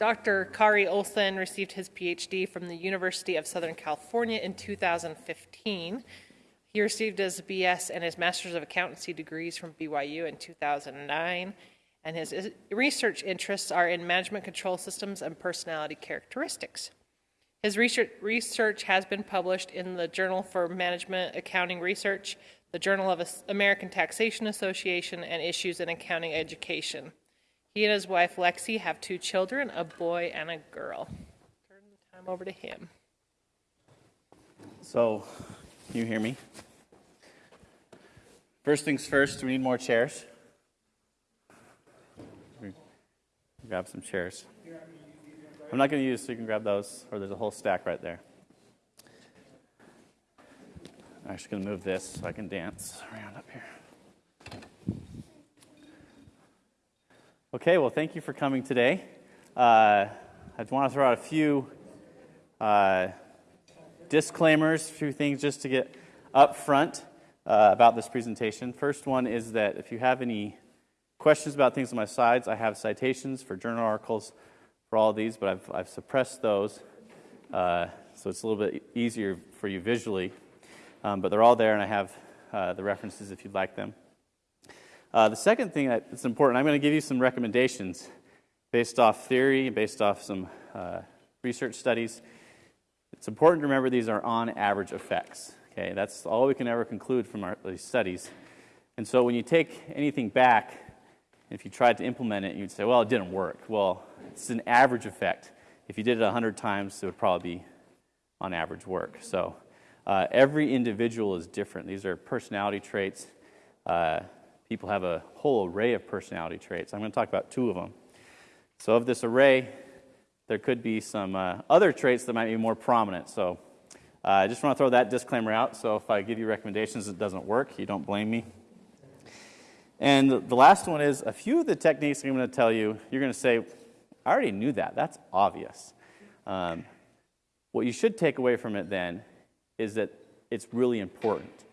Dr. Kari Olson received his PhD from the University of Southern California in 2015. He received his BS and his Master's of Accountancy degrees from BYU in 2009, and his research interests are in management control systems and personality characteristics. His research, has been published in the Journal for Management Accounting Research, the Journal of American Taxation Association, and Issues in Accounting Education. He and his wife Lexi have two children, a boy and a girl. Turn the time over to him. So, you hear me? First things first, we need more chairs. Grab some chairs. I'm not going to use, so you can grab those, or there's a whole stack right there. I'm actually going to move this so I can dance around up here. Okay, well, thank you for coming today. Uh, I want to throw out a few uh, disclaimers, a few things just to get up front uh, about this presentation. First one is that if you have any questions about things on my slides, I have citations for journal articles for all of these, but I've, I've suppressed those uh, so it's a little bit easier for you visually. Um, but they're all there, and I have uh, the references if you'd like them. Uh, the second thing that's important, I'm going to give you some recommendations based off theory, based off some uh, research studies. It's important to remember these are on average effects. Okay, that's all we can ever conclude from our, these studies. And so when you take anything back, if you tried to implement it, you'd say, well, it didn't work. Well, it's an average effect. If you did it 100 times, it would probably be on average work. So uh, every individual is different. These are personality traits. Uh, people have a whole array of personality traits. I'm going to talk about two of them. So, of this array, there could be some uh, other traits that might be more prominent. So, uh, I just want to throw that disclaimer out. So, if I give you recommendations that doesn't work, you don't blame me. And the last one is a few of the techniques I'm going to tell you, you're going to say, I already knew that. That's obvious. Um, what you should take away from it then is that it's really important.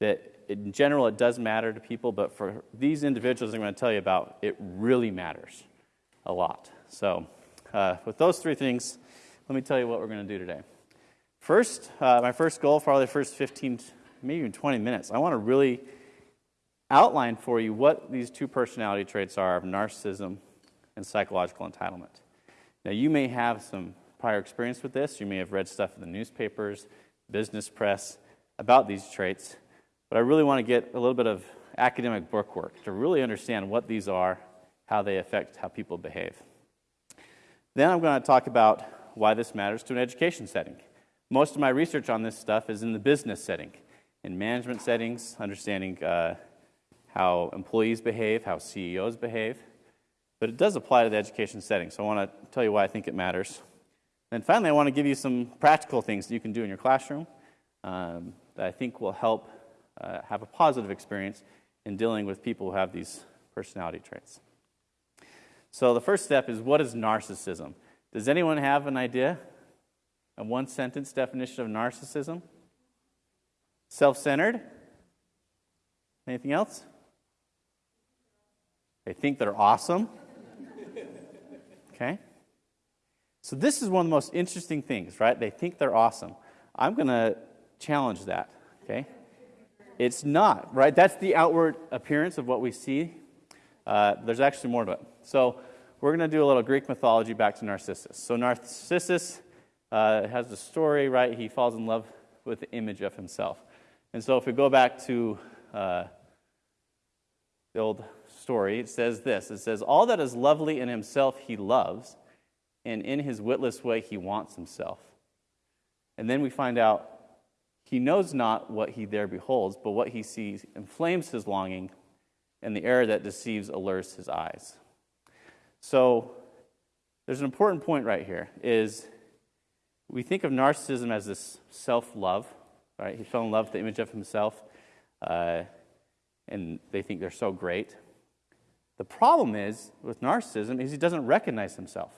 That in general, it does matter to people, but for these individuals I'm going to tell you about, it really matters a lot. So, uh, with those three things, let me tell you what we're going to do today. First, uh, my first goal for the first 15, maybe even 20 minutes, I want to really outline for you what these two personality traits are of narcissism and psychological entitlement. Now, you may have some prior experience with this. You may have read stuff in the newspapers, business press about these traits. But I really want to get a little bit of academic bookwork to really understand what these are, how they affect how people behave. Then I'm going to talk about why this matters to an education setting. Most of my research on this stuff is in the business setting, in management settings, understanding uh, how employees behave, how CEOs behave. But it does apply to the education setting, so I want to tell you why I think it matters. And finally, I want to give you some practical things that you can do in your classroom um, that I think will help uh, have a positive experience in dealing with people who have these personality traits. So, the first step is what is narcissism? Does anyone have an idea? A one sentence definition of narcissism? Self centered? Anything else? They think they're awesome. Okay? So, this is one of the most interesting things, right? They think they're awesome. I'm going to challenge that, okay? It's not, right? That's the outward appearance of what we see. Uh, there's actually more to it. So we're going to do a little Greek mythology back to Narcissus. So Narcissus uh, has a story, right? He falls in love with the image of himself. And so if we go back to uh, the old story, it says this It says, All that is lovely in himself he loves, and in his witless way he wants himself. And then we find out he knows not what he there beholds, but what he sees inflames his longing, and the error that deceives allures his eyes. So there's an important point right here is we think of narcissism as this self-love, right? He fell in love with the image of himself, uh, and they think they're so great. The problem is with narcissism is he doesn't recognize himself.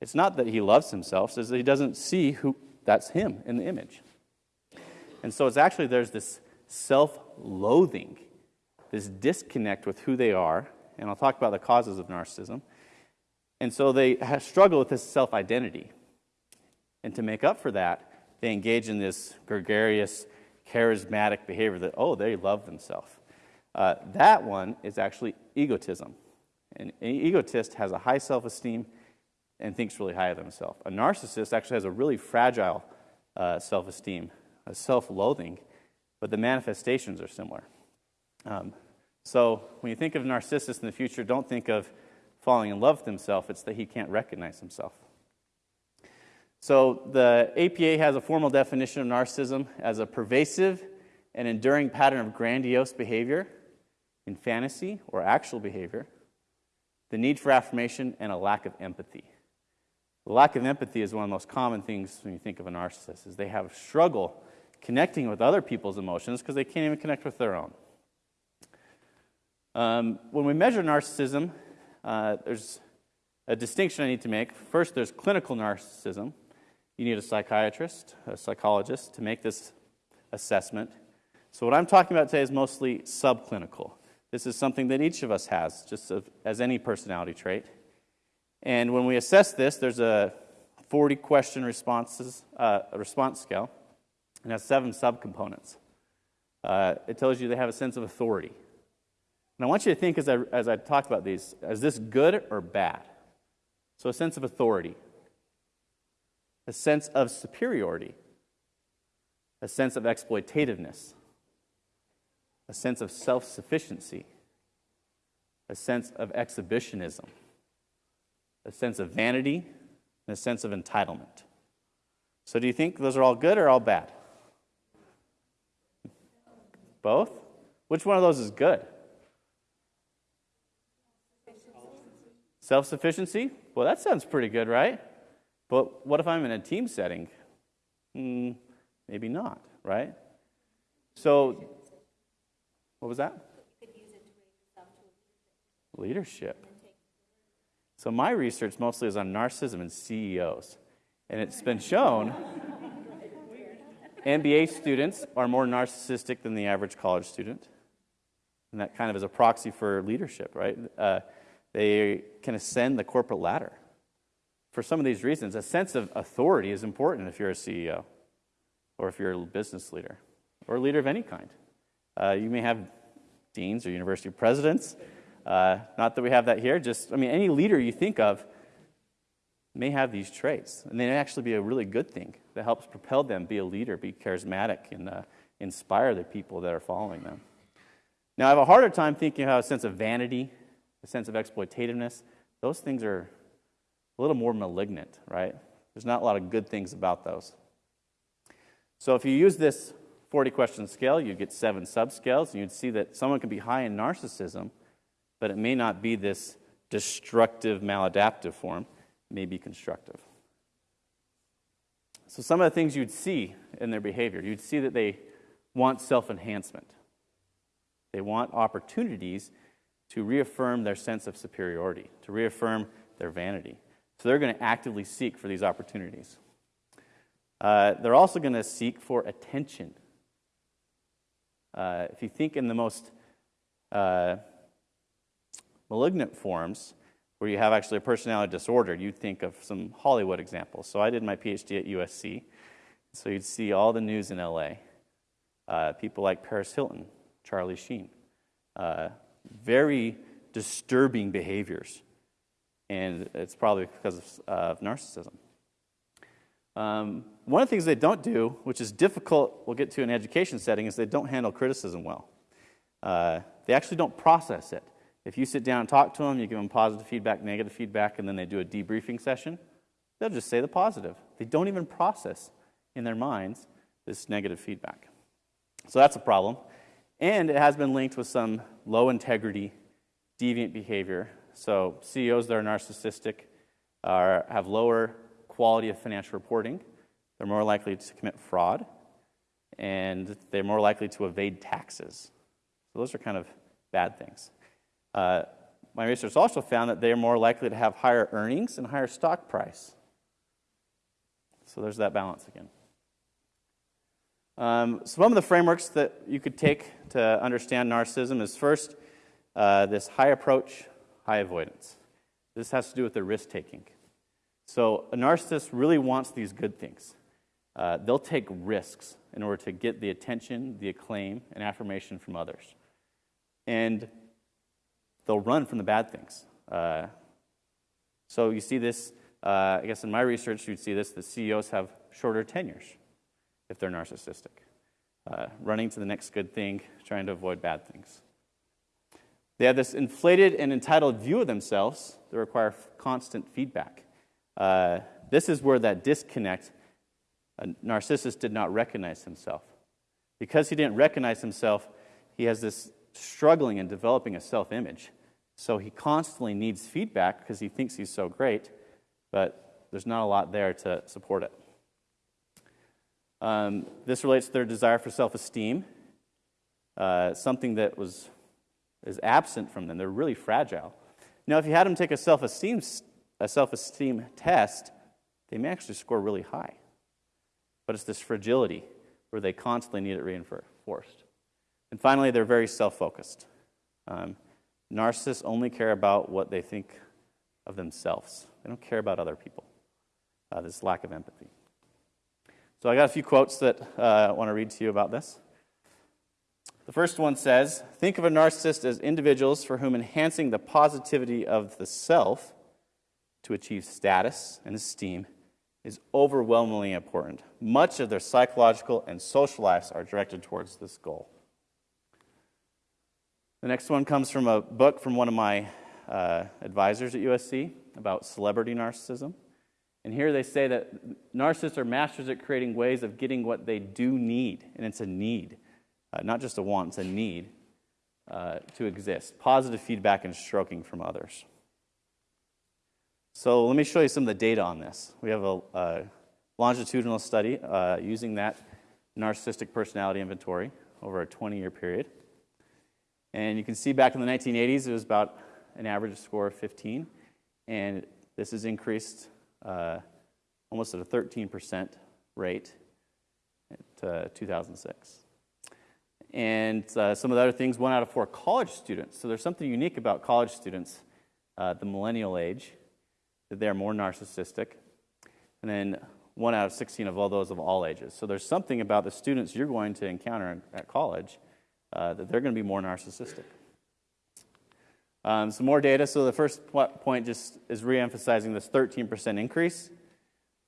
It's not that he loves himself, it's that he doesn't see who that's him in the image. And so it's actually there's this self loathing, this disconnect with who they are. And I'll talk about the causes of narcissism. And so they struggle with this self identity. And to make up for that, they engage in this gregarious, charismatic behavior that, oh, they love themselves. Uh, that one is actually egotism. And an egotist has a high self esteem and thinks really high of themselves. A narcissist actually has a really fragile uh, self esteem, a self loathing, but the manifestations are similar. Um, so when you think of a narcissist in the future, don't think of falling in love with himself, it's that he can't recognize himself. So the APA has a formal definition of narcissism as a pervasive and enduring pattern of grandiose behavior in fantasy or actual behavior, the need for affirmation, and a lack of empathy. The lack of empathy is one of the most common things when you think of a narcissist, is they have a struggle connecting with other people's emotions because they can't even connect with their own. Um, when we measure narcissism, uh, there's a distinction I need to make. First, there's clinical narcissism. You need a psychiatrist, a psychologist to make this assessment. So, what I'm talking about today is mostly subclinical. This is something that each of us has, just as any personality trait. And when we assess this, there's a 40 question responses, uh, response scale, and has seven subcomponents. Uh, it tells you they have a sense of authority. And I want you to think as I, as I talk about these, is this good or bad? So, a sense of authority, a sense of superiority, a sense of exploitativeness, a sense of self sufficiency, a sense of exhibitionism, a sense of vanity, and a sense of entitlement. So, do you think those are all good or all bad? Both? Which one of those is good? Self sufficiency? Well, that sounds pretty good, right? But what if I'm in a team setting? Hmm, maybe not, right? So, what was that? Leadership. So, my research mostly is on narcissism and CEOs. And it's been shown MBA students are more narcissistic than the average college student. And that kind of is a proxy for leadership, right? Uh, they can ascend the corporate ladder. For some of these reasons, a sense of authority is important if you're a CEO or if you're a business leader or a leader of any kind. Uh, you may have deans or university presidents. Uh, not that we have that here, just, I mean, any leader you think of may have these traits. And they may actually be a really good thing that helps propel them, be a leader, be charismatic, and uh, inspire the people that are following them. Now, I have a harder time thinking about a sense of vanity a sense of exploitativeness, those things are a little more malignant, right? There's not a lot of good things about those. So if you use this 40 question scale, you get seven subscales, and you'd see that someone can be high in narcissism, but it may not be this destructive, maladaptive form, it may be constructive. So, some of the things you'd see in their behavior, you'd see that they want self enhancement. They want opportunities to reaffirm their sense of superiority, to reaffirm their vanity. So they're going to actively seek for these opportunities. Uh, they're also going to seek for attention. Uh, if you think in the most uh, malignant forms, where you have actually a personality disorder, you'd think of some Hollywood examples. So I did my PhD at USC. So you'd see all the news in LA. Uh, people like Paris Hilton, Charlie Sheen, uh, very disturbing behaviors. And it's probably because of, uh, of narcissism. Um, one of the things they don't do, which is difficult, we'll get to in an education setting, is they don't handle criticism well. Uh, they actually don't process it. If you sit down and talk to them, you give them positive feedback, negative feedback, and then they do a debriefing session, they'll just say the positive. They don't even process in their minds this negative feedback. So that's a problem. And it has been linked with some low integrity, deviant behavior. So CEOs that are narcissistic are, have lower quality of financial reporting. They're more likely to commit fraud, and they're more likely to evade taxes. So those are kind of bad things. Uh, my research also found that they're more likely to have higher earnings and higher stock price. So there's that balance again. Um, some of the frameworks that you could take to understand narcissism is first, uh, this high approach, high avoidance. This has to do with their risk taking. So a narcissist really wants these good things. Uh, they'll take risks in order to get the attention, the acclaim, and affirmation from others. And they'll run from the bad things. Uh, so you see this, uh, I guess in my research, you'd see this the CEOs have shorter tenures if they're narcissistic, uh, running to the next good thing, trying to avoid bad things. They have this inflated and entitled view of themselves that require constant feedback. Uh, this is where that disconnect, a narcissist did not recognize himself. Because he didn't recognize himself, he has this struggling and developing a self image. So he constantly needs feedback because he thinks he's so great, but there's not a lot there to support it. Um, this relates to their desire for self esteem, uh, something that was, is absent from them. They're really fragile. Now, if you had them take a self esteem a self esteem test, they may actually score really high. But it's this fragility where they constantly need it reinforced. And finally, they're very self focused. Um, narcissists only care about what they think of themselves, they don't care about other people. Uh, this lack of empathy. So I got a few quotes that uh, I want to read to you about this. The first one says Think of a narcissist as individuals for whom enhancing the positivity of the self to achieve status and esteem is overwhelmingly important. Much of their psychological and social lives are directed towards this goal. The next one comes from a book from one of my uh, advisors at USC about celebrity narcissism. And here they say that narcissists are masters at creating ways of getting what they do need, and it's a need, uh, not just a want, it's a need uh, to exist. Positive feedback and stroking from others. So let me show you some of the data on this. We have a, a longitudinal study uh, using that narcissistic personality inventory over a 20 year period. And you can see back in the 1980s, it was about an average score of 15. And this has increased uh, almost at a 13% rate at uh, 2006. And uh, some of the other things, one out of four college students. So there's something unique about college students, uh, the millennial age, that they're more narcissistic. And then one out of 16 of all those of all ages. So there's something about the students you're going to encounter at college uh, that they're going to be more narcissistic. Um, some more data. So the first point just is reemphasizing this 13% increase.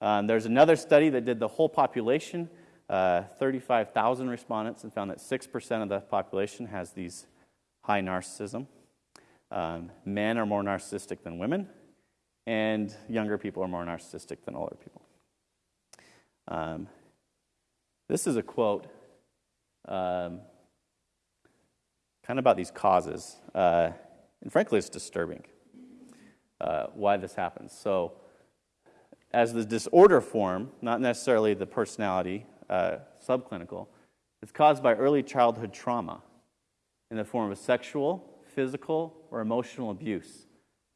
Um, there's another study that did the whole population, uh, 35,000 respondents, and found that 6% of the population has these high narcissism. Um, men are more narcissistic than women, and younger people are more narcissistic than older people. Um, this is a quote um, kind of about these causes. Uh, and frankly, it's disturbing uh, why this happens. So, as the disorder form, not necessarily the personality uh, subclinical, it's caused by early childhood trauma in the form of sexual, physical, or emotional abuse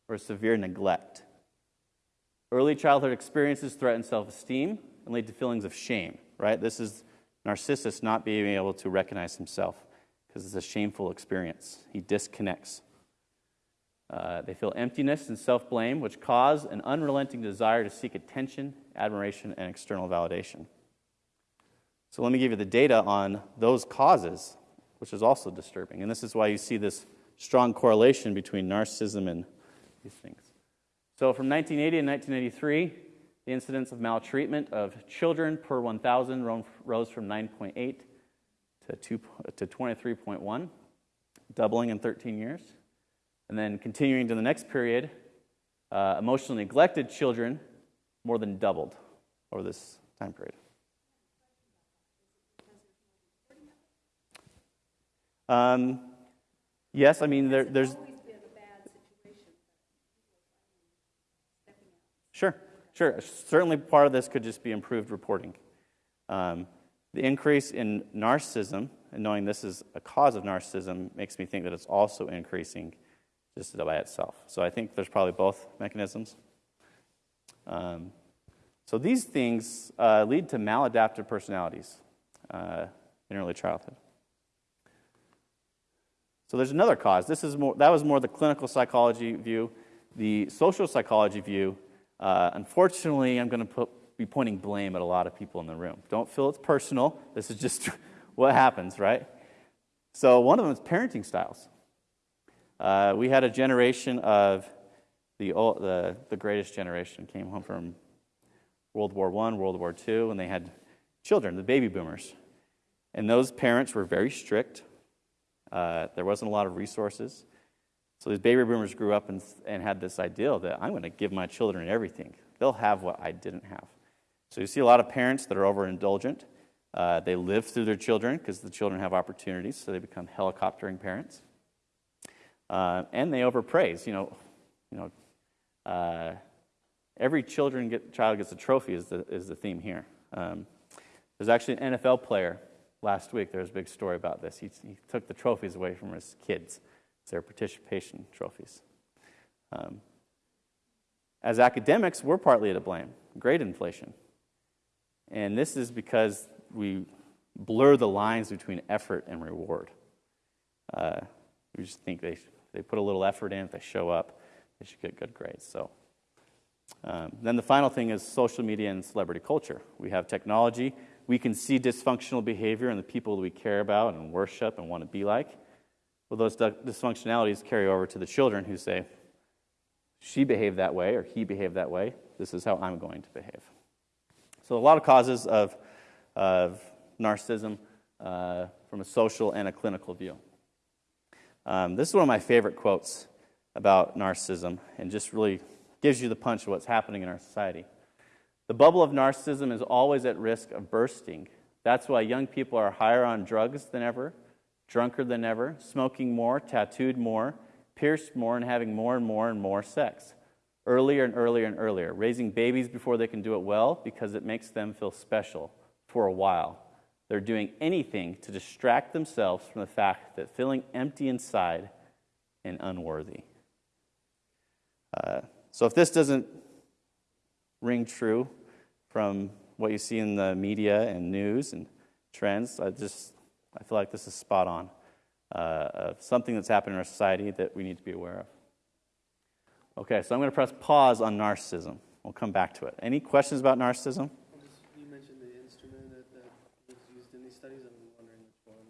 or severe neglect. Early childhood experiences threaten self esteem and lead to feelings of shame, right? This is Narcissus not being able to recognize himself because it's a shameful experience. He disconnects. Uh, they feel emptiness and self blame, which cause an unrelenting desire to seek attention, admiration, and external validation. So, let me give you the data on those causes, which is also disturbing. And this is why you see this strong correlation between narcissism and these things. So, from 1980 and 1983, the incidence of maltreatment of children per 1,000 rose from 9.8 to, to 23.1, doubling in 13 years. And then continuing to the next period, uh, emotionally neglected children more than doubled over this time period. Um, yes, I mean, there, there's. Sure, sure. Certainly part of this could just be improved reporting. Um, the increase in narcissism, and knowing this is a cause of narcissism, makes me think that it's also increasing just by itself. So I think there's probably both mechanisms. Um, so these things uh, lead to maladaptive personalities uh, in early childhood. So there's another cause. This is more, that was more the clinical psychology view. The social psychology view, uh, unfortunately, I'm going to be pointing blame at a lot of people in the room. Don't feel it's personal. This is just what happens, right? So, one of them is parenting styles. Uh, we had a generation of the, old, the, the greatest generation came home from World War I, World War II, and they had children, the baby boomers. And those parents were very strict. Uh, there wasn't a lot of resources. So these baby boomers grew up and, and had this ideal that I'm going to give my children everything. They'll have what I didn't have. So you see a lot of parents that are overindulgent. Uh, they live through their children because the children have opportunities, so they become helicoptering parents. Uh, and they overpraise. You know, you know, uh, every children get, child gets a trophy is the, is the theme here. Um, there's actually an NFL player last week. There was a big story about this. He, he took the trophies away from his kids. It's their participation trophies. Um, as academics, we're partly to blame. Grade inflation. And this is because we blur the lines between effort and reward. Uh, we just think they, they put a little effort in, if they show up, they should get good grades. So, um, then the final thing is social media and celebrity culture. We have technology. We can see dysfunctional behavior in the people that we care about and worship and want to be like. Well, those dysfunctionalities carry over to the children who say, she behaved that way or he behaved that way. This is how I'm going to behave. So, a lot of causes of, of narcissism uh, from a social and a clinical view. Um, this is one of my favorite quotes about narcissism and just really gives you the punch of what's happening in our society. The bubble of narcissism is always at risk of bursting. That's why young people are higher on drugs than ever, drunker than ever, smoking more, tattooed more, pierced more, and having more and more and more sex. Earlier and earlier and earlier. Raising babies before they can do it well because it makes them feel special for a while. They're doing anything to distract themselves from the fact that feeling empty inside and unworthy. Uh, so if this doesn't ring true from what you see in the media and news and trends, I just I feel like this is spot on uh, of something that's happening in our society that we need to be aware of. Okay, so I'm going to press pause on narcissism. We'll come back to it. Any questions about narcissism? You mentioned the instrument that, that was used in these studies. I'm wondering which one.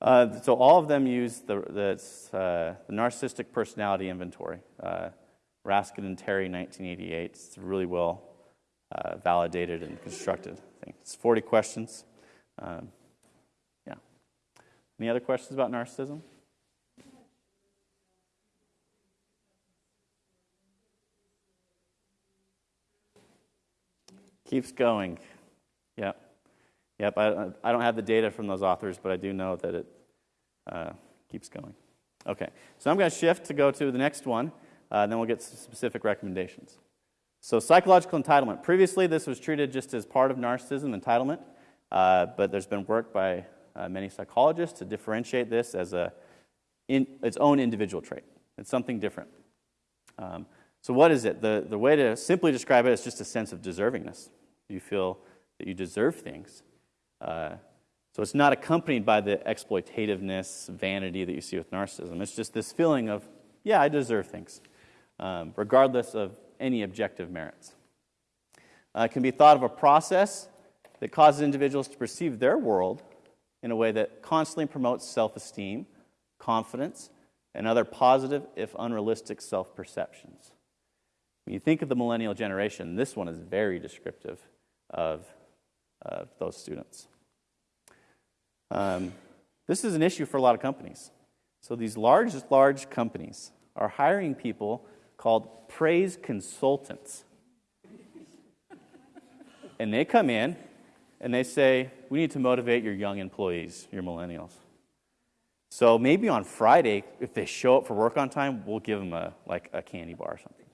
Uh, so all of them use the, the, uh, the Narcissistic Personality Inventory. Uh, Raskin and Terry, 1988. It's really well uh, validated and constructed. It's 40 questions. Um, yeah. Any other questions about narcissism? Keeps going. Yep. Yep. I, I don't have the data from those authors, but I do know that it uh, keeps going. Okay. So I'm going to shift to go to the next one. Uh, and then we'll get some specific recommendations. So, psychological entitlement. Previously, this was treated just as part of narcissism entitlement, uh, but there's been work by uh, many psychologists to differentiate this as a, in, its own individual trait. It's something different. Um, so, what is it? The, the way to simply describe it is just a sense of deservingness. You feel that you deserve things. Uh, so, it's not accompanied by the exploitativeness, vanity that you see with narcissism. It's just this feeling of, yeah, I deserve things um, regardless of any objective merits. Uh, it can be thought of a process that causes individuals to perceive their world in a way that constantly promotes self esteem, confidence, and other positive, if unrealistic, self perceptions. When you think of the millennial generation, this one is very descriptive of, of those students. Um, this is an issue for a lot of companies. So, these large, large companies are hiring people called praise consultants. and they come in and they say, We need to motivate your young employees, your millennials. So maybe on Friday, if they show up for work on time, we'll give them a, like a candy bar or something.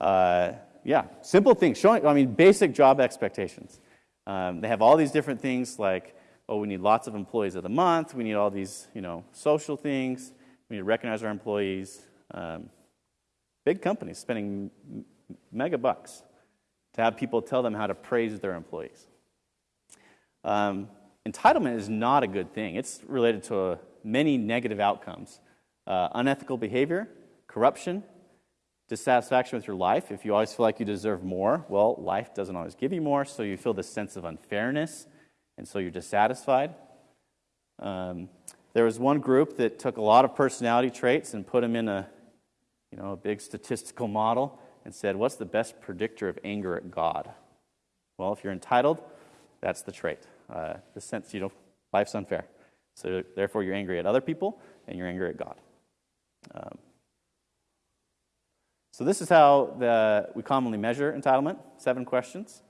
Uh, yeah, simple things. Showing, I mean, basic job expectations. Um, they have all these different things like, oh, we need lots of employees of the month. We need all these, you know, social things. We need to recognize our employees. Um, Big companies spending mega bucks to have people tell them how to praise their employees. Um, entitlement is not a good thing. It's related to uh, many negative outcomes uh, unethical behavior, corruption, dissatisfaction with your life, if you always feel like you deserve more, well, life doesn't always give you more, so you feel this sense of unfairness, and so you're dissatisfied. Um, there was one group that took a lot of personality traits and put them in a, you know, a big statistical model and said, "What's the best predictor of anger at God?" Well, if you're entitled, that's the trait. Uh, the sense, you know, life's unfair. So therefore, you're angry at other people and you're angry at God. Um, so this is how the, we commonly measure entitlement. Seven questions.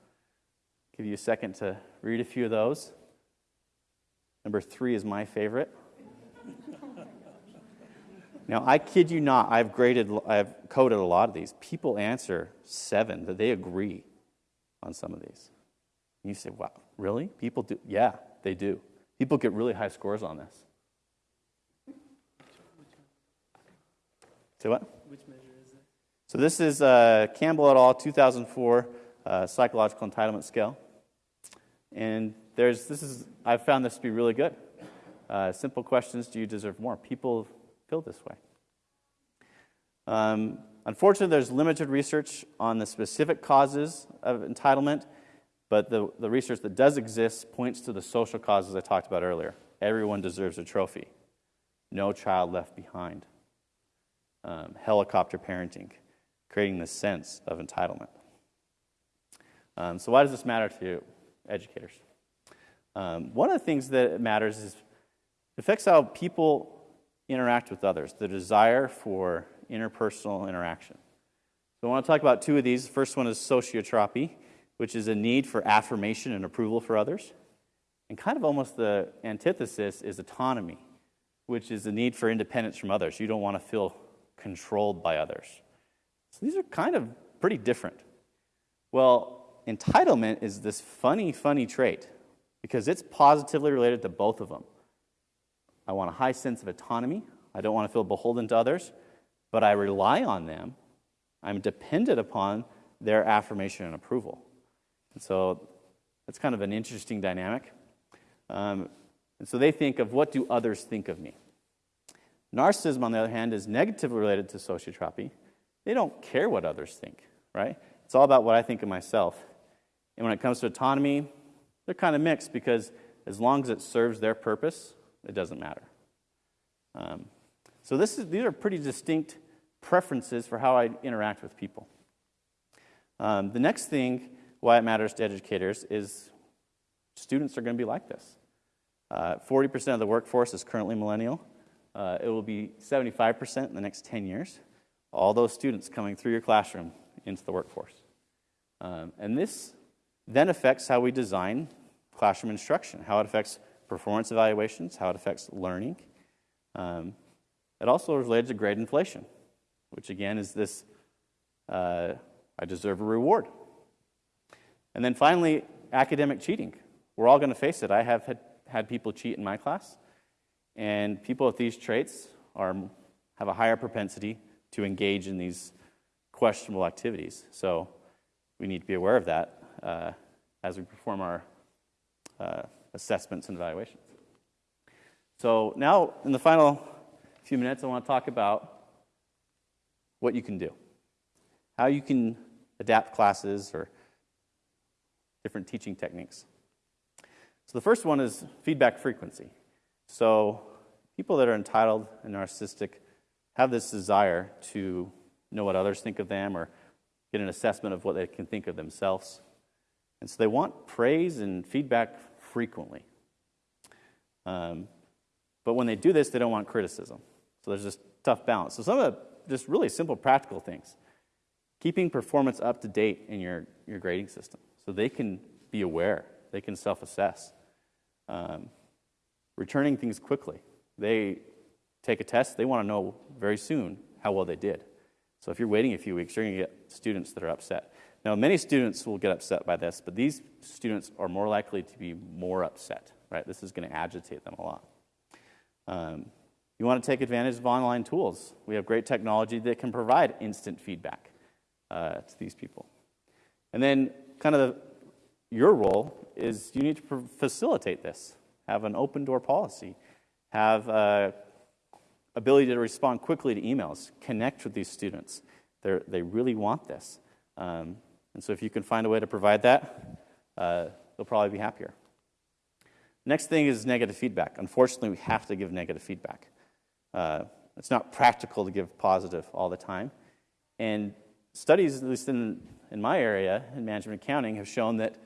Give you a second to read a few of those. Number three is my favorite. now, I kid you not, I've graded, I've coded a lot of these. People answer seven, that they agree on some of these. And you say, wow, really? People do? Yeah, they do. People get really high scores on this. Say what? Which measure? So this is uh, Campbell et al. 2004 uh, psychological entitlement scale, and there's this is I've found this to be really good. Uh, simple questions: Do you deserve more? People feel this way. Um, unfortunately, there's limited research on the specific causes of entitlement, but the, the research that does exist points to the social causes I talked about earlier. Everyone deserves a trophy. No child left behind. Um, helicopter parenting, creating this sense of entitlement. Um, so, why does this matter to educators? Um, one of the things that matters is it affects how people interact with others, the desire for interpersonal interaction. So, I want to talk about two of these. The first one is sociotropy, which is a need for affirmation and approval for others. And kind of almost the antithesis is autonomy, which is the need for independence from others. You don't want to feel controlled by others. So these are kind of pretty different. Well, entitlement is this funny, funny trait because it's positively related to both of them. I want a high sense of autonomy. I don't want to feel beholden to others, but I rely on them. I'm dependent upon their affirmation and approval. And so that's kind of an interesting dynamic. Um, and so they think of what do others think of me? Narcissism, on the other hand, is negatively related to sociotropy. They don't care what others think, right? It's all about what I think of myself. And when it comes to autonomy, they're kind of mixed because as long as it serves their purpose, it doesn't matter. Um, so this is, these are pretty distinct preferences for how I interact with people. Um, the next thing, why it matters to educators, is students are going to be like this. Uh, 40% of the workforce is currently millennial. Uh, it will be 75% in the next 10 years. All those students coming through your classroom into the workforce. Um, and this then affects how we design classroom instruction, how it affects performance evaluations, how it affects learning. Um, it also is related to grade inflation, which again is this uh, I deserve a reward. And then finally, academic cheating. We're all going to face it. I have had, had people cheat in my class. And people with these traits are, have a higher propensity to engage in these questionable activities. So we need to be aware of that uh, as we perform our uh, assessments and evaluations. So now, in the final few minutes, I want to talk about what you can do, how you can adapt classes or different teaching techniques. So the first one is feedback frequency. So, people that are entitled and narcissistic have this desire to know what others think of them or get an assessment of what they can think of themselves. And so they want praise and feedback frequently. Um, but when they do this, they don't want criticism. So there's this tough balance. So some of the just really simple practical things. Keeping performance up to date in your, your grading system so they can be aware, they can self assess. Um, returning things quickly. They take a test, they want to know very soon how well they did. So if you're waiting a few weeks, you're going to get students that are upset. Now, many students will get upset by this, but these students are more likely to be more upset, right? This is going to agitate them a lot. Um, you want to take advantage of online tools. We have great technology that can provide instant feedback uh, to these people. And then, kind of the, your role is you need to facilitate this have an open door policy, have uh, ability to respond quickly to emails, connect with these students. They're, they really want this. Um, and so if you can find a way to provide that, uh, they'll probably be happier. Next thing is negative feedback. Unfortunately, we have to give negative feedback. Uh, it's not practical to give positive all the time. And studies, at least in, in my area, in management accounting, have shown that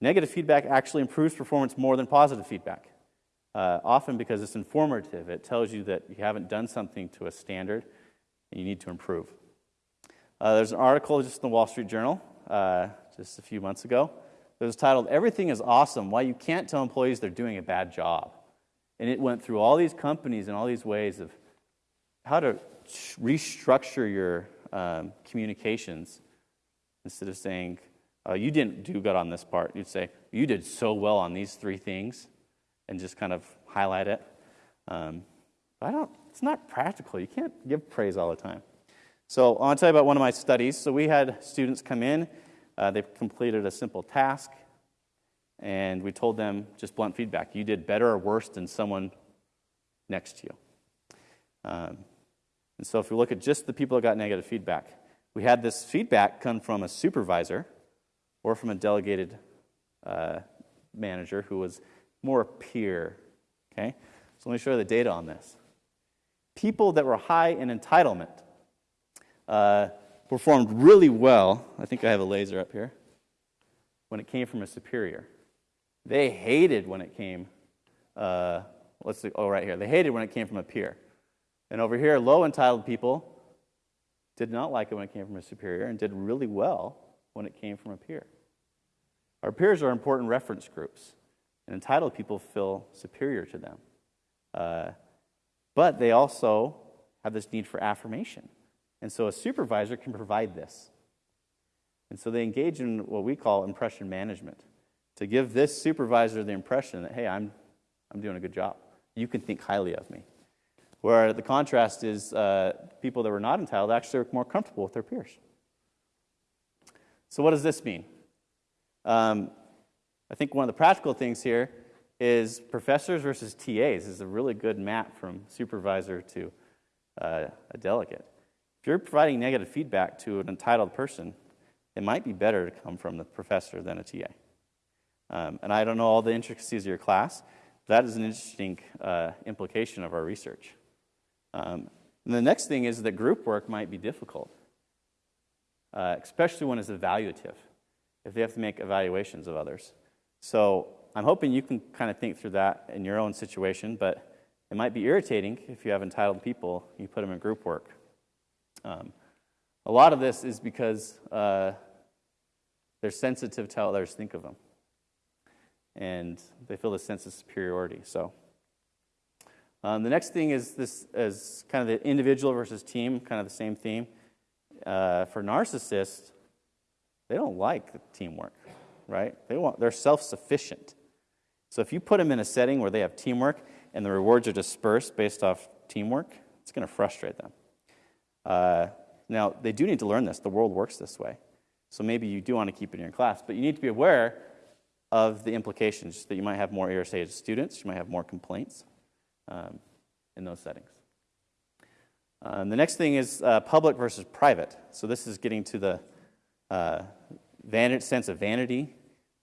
negative feedback actually improves performance more than positive feedback. Uh, often because it's informative, it tells you that you haven't done something to a standard and you need to improve. Uh, there's an article just in the Wall Street Journal uh, just a few months ago that was titled, Everything is Awesome Why You Can't Tell Employees They're Doing a Bad Job. And it went through all these companies and all these ways of how to restructure your um, communications instead of saying, oh, you didn't do good on this part. You'd say, you did so well on these three things and just kind of highlight it. Um, I don't, it's not practical. You can't give praise all the time. So I want to tell you about one of my studies. So we had students come in, uh, they completed a simple task, and we told them just blunt feedback. You did better or worse than someone next to you. Um, and so if we look at just the people that got negative feedback, we had this feedback come from a supervisor or from a delegated uh, manager who was more peer. Okay? So let me show you the data on this. People that were high in entitlement uh, performed really well. I think I have a laser up here. When it came from a superior, they hated when it came. Uh, let's see. Oh, right here. They hated when it came from a peer. And over here, low entitled people did not like it when it came from a superior and did really well when it came from a peer. Our peers are important reference groups, and entitled people feel superior to them. Uh, but they also have this need for affirmation. And so a supervisor can provide this. And so they engage in what we call impression management to give this supervisor the impression that, hey, I'm, I'm doing a good job. You can think highly of me. Where the contrast is uh, people that were not entitled actually are more comfortable with their peers. So, what does this mean? Um, I think one of the practical things here is professors versus TAs is a really good map from supervisor to uh, a delegate. If you're providing negative feedback to an entitled person, it might be better to come from the professor than a TA. Um, and I don't know all the intricacies of your class, but that is an interesting uh, implication of our research. Um, and the next thing is that group work might be difficult, uh, especially when it's evaluative, if they have to make evaluations of others. So I'm hoping you can kind of think through that in your own situation, but it might be irritating if you have entitled people, you put them in group work. Um, a lot of this is because uh, they're sensitive to how others think of them. And they feel a sense of superiority. So, um, the next thing is this is kind of the individual versus team, kind of the same theme. Uh, for narcissists, they don't like teamwork, right? They want they're self-sufficient. So if you put them in a setting where they have teamwork and the rewards are dispersed based off teamwork, it's going to frustrate them. Uh, now, they do need to learn this. The world works this way. So maybe you do want to keep it in your class, but you need to be aware of the implications that you might have more irritated students, you might have more complaints um, in those settings. Um, the next thing is uh, public versus private. So this is getting to the uh, sense of vanity,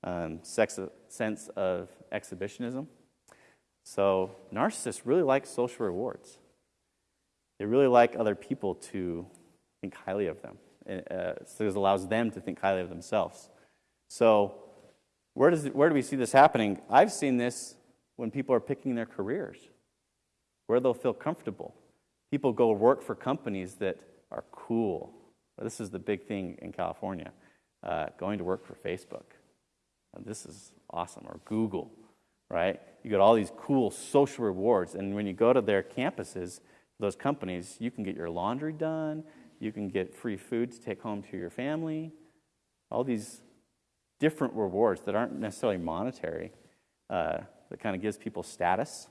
um, sex, sense of exhibitionism. So narcissists really like social rewards. They really like other people to think highly of them. Uh, so it allows them to think highly of themselves. So where, does it, where do we see this happening? I've seen this when people are picking their careers, where they'll feel comfortable. People go work for companies that are cool. This is the big thing in California uh, going to work for Facebook. This is awesome. Or Google, right? You get all these cool social rewards. And when you go to their campuses, those companies, you can get your laundry done, you can get free food to take home to your family, all these different rewards that aren't necessarily monetary, uh, that kind of gives people status.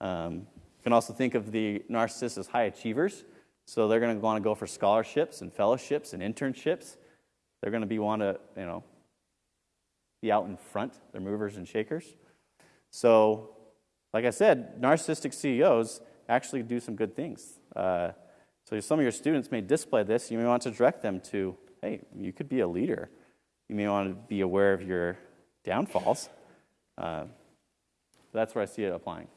Um, you can also think of the narcissists as high achievers. So they're going to want to go for scholarships and fellowships and internships. They're going to be want to, you know, be out in front. They're movers and shakers. So, like I said, narcissistic CEOs actually do some good things. Uh, So some of your students may display this. You may want to direct them to, hey, you could be a leader. You may want to be aware of your downfalls. Uh, that's where I see it applying.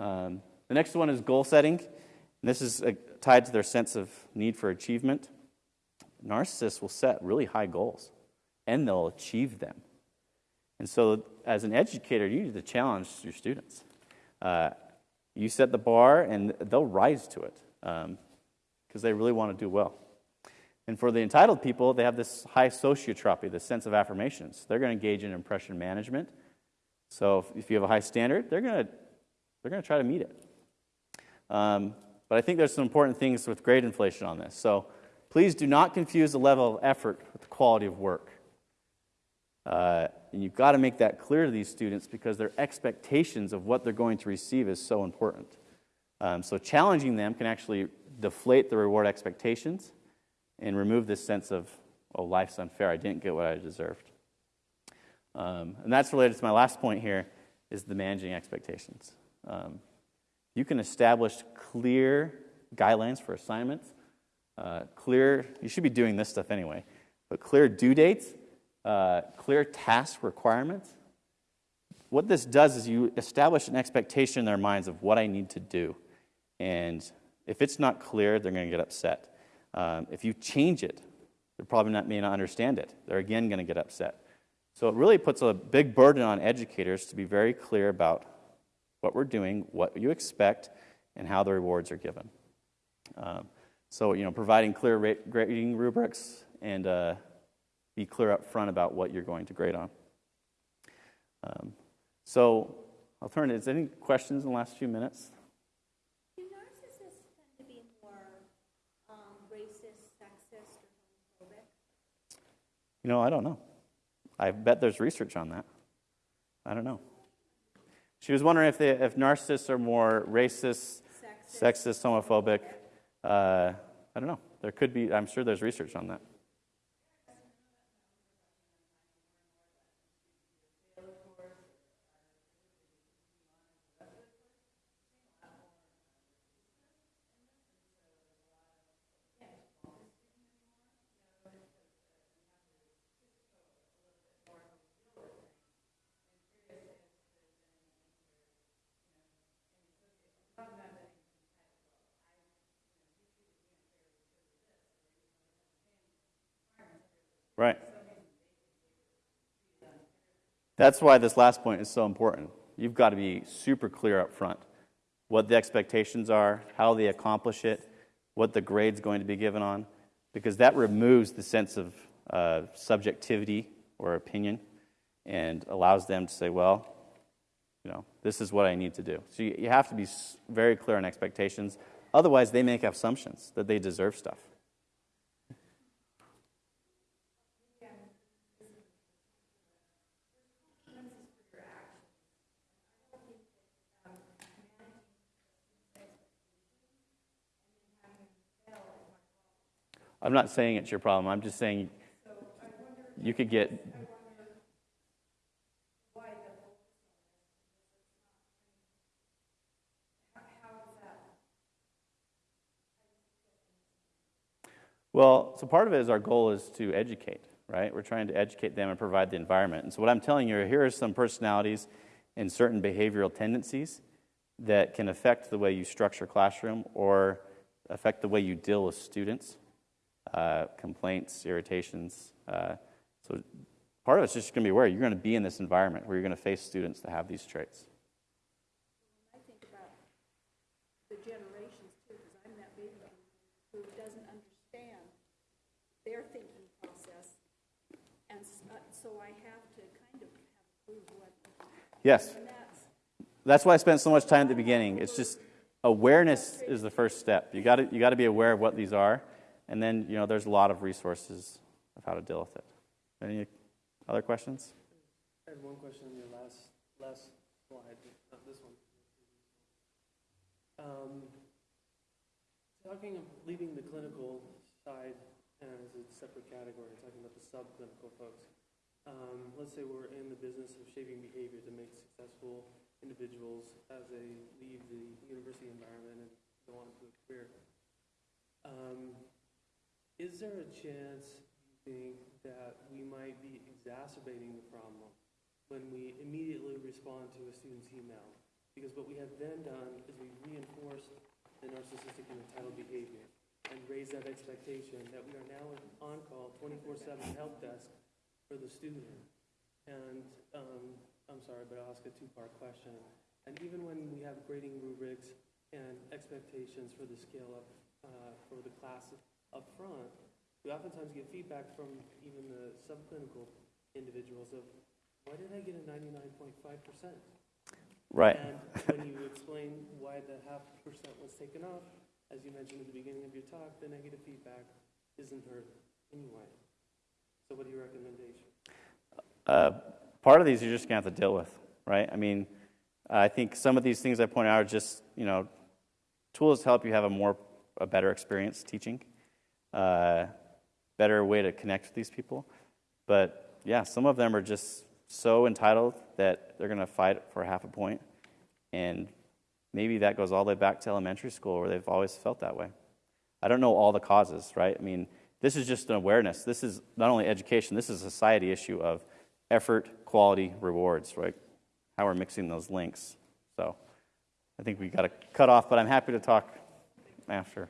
Um, the next one is goal setting. And this is uh, tied to their sense of need for achievement. Narcissists will set really high goals and they'll achieve them. And so, as an educator, you need to challenge your students. Uh, you set the bar and they'll rise to it because they really want to do well. And for the entitled people, they have this high sociotropy, this sense of affirmations. They're going to engage in impression management. So if, if you have a high standard, they're going to they're going to try to meet it. Um, but I think there's some important things with grade inflation on this. So please do not confuse the level of effort with the quality of work. Uh, and you've got to make that clear to these students because their expectations of what they're going to receive is so important. Um, so challenging them can actually deflate the reward expectations and remove this sense of, oh, life's unfair. I didn't get what I deserved. Um, and that's related to my last point here is the managing expectations. Um, you can establish clear guidelines for assignments, uh, clear, you should be doing this stuff anyway, but clear due dates, uh, clear task requirements. What this does is you establish an expectation in their minds of what I need to do. And if it's not clear, they're going to get upset. Um, if you change it, they're probably not, may not understand it. They're again going to get upset. So it really puts a big burden on educators to be very clear about what we're doing, what you expect, and how the rewards are given. Um, so, you know, providing clear grading rubrics and uh, be clear up front about what you're going to grade on. Um, so, I'll turn it. Is there any questions in the last few minutes? Do narcissists tend to be more um, racist, sexist, or homophobic? You know, I don't know. I bet there's research on that. I don't know. She was wondering if, they, if narcissists are more racist, Sexist. sexist, homophobic. Uh, I don't know. There could be, I'm sure there's research on that. Right. That's why this last point is so important. You've got to be super clear up front what the expectations are, how they accomplish it, what the grade's going to be given on, because that removes the sense of uh, subjectivity or opinion and allows them to say, well, you know, this is what I need to do. So you, you have to be very clear on expectations. Otherwise, they make assumptions that they deserve stuff. I'm not saying it's your problem. I'm just saying you could get. Well, so part of it is our goal is to educate, right? We're trying to educate them and provide the environment. And so what I'm telling you, here are some personalities and certain behavioral tendencies that can affect the way you structure classroom or affect the way you deal with students uh, complaints, irritations. Uh, so part of it's just going to be aware you're going to be in this environment where you're going to face students that have these traits. I think about the generations too, because I'm that baby who doesn't understand their thinking process. And uh, so I have to kind of have a clue what, Yes, that's, that's why I spent so much time at the beginning. It's just awareness is the first step. You got to you got to be aware of what these are, and then you know there's a lot of resources of how to deal with it. Any other questions? I had one question on your last, last slide, not this one. Um, Talking of leaving the clinical side as a separate category, talking about the subclinical folks. Um, let's say we're in the business of shaping behavior to make successful individuals as they leave the university environment and go on to a career. Um, Is there a chance, you think, that we might be exacerbating the problem when we immediately respond to a student's email? Because what we have then done is we reinforced the narcissistic and entitled behavior and raised that expectation that we are now an on-call, 24/7 help desk for the student. And, um, I'm sorry, but I'll ask a two-part question. And even when we have grading rubrics and expectations for the scale up, uh, for the class up front, we oftentimes get feedback from even the subclinical individuals of, why did I get a ninety-nine point five percent? Right. And when you explain why the half percent was taken off, as you mentioned at the beginning of your talk, the negative feedback isn't heard anyway. So what are your recommendations? Uh, part of these you're just going to have to deal with, right? I mean, I think some of these things I point out are just, you know, tools to help you have a more, a better experience teaching, uh, better way to connect with these people. But yeah, some of them are just so entitled that they're going to fight for half a point. And maybe that goes all the way back to elementary school where they've always felt that way. I don't know all the causes, right? I mean, this is just an awareness. This is not only education, this is a society issue of effort, quality, rewards, right? How we're mixing those links. So I think we got to cut off, but I'm happy to talk after.